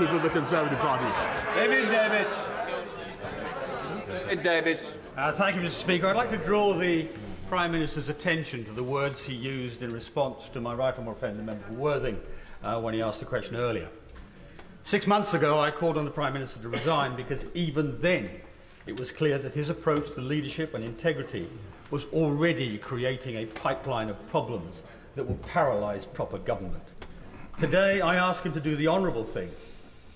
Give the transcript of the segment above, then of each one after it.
branches of the Conservative Party. David Davis. David Davis. Uh, thank you, Mr. Speaker. I'd like to draw the Prime Minister's attention to the words he used in response to my right honourable friend, the member for Worthing, uh, when he asked the question earlier. Six months ago, I called on the Prime Minister to resign because even then it was clear that his approach to leadership and integrity was already creating a pipeline of problems that will paralyse proper government. Today, I ask him to do the honourable thing,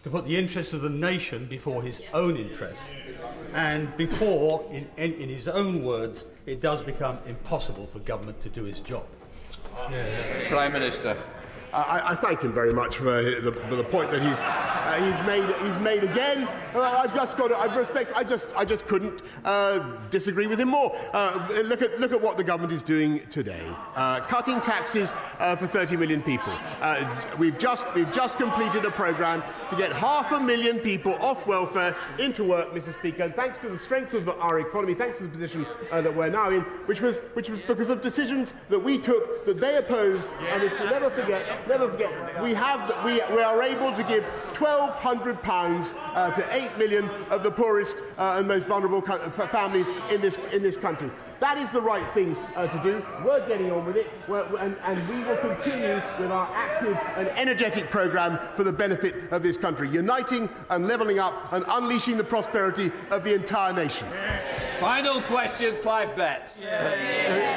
to put the interests of the nation before his own interests. And before, in, in, in his own words, it does become impossible for government to do its job. Yeah. Prime Minister. I, I thank him very much for the, the, for the point that he's uh, he's, made, he's made again. Uh, I've just got to, I respect, I just, I just couldn't uh, disagree with him more. Uh, look, at, look at what the government is doing today. Uh, cutting taxes uh, for 30 million people. we've, just, we've just completed a programme to get half a million people off welfare into work, Mr Speaker, thanks to the strength of our economy, thanks to the position that we're now in, which was, which was because of decisions that we took that they opposed, and which we'll never forget, never forget, we, have, we, we are able to give £1,200 uh, to 8 million of the poorest uh, and most vulnerable families in this, in this country. That is the right thing uh, to do. We're getting on with it, and, and, we will continue with our active and energetic programme for the benefit of this country, uniting and levelling up and unleashing the prosperity of the entire nation. Final question, Clive Betts. Yeah.